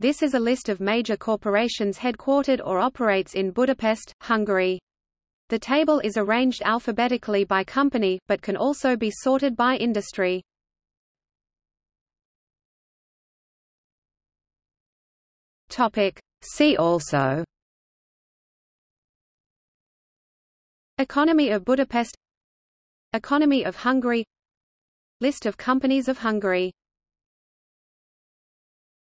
This is a list of major corporations headquartered or operates in Budapest, Hungary. The table is arranged alphabetically by company, but can also be sorted by industry. Topic. See also Economy of Budapest Economy of Hungary List of companies of Hungary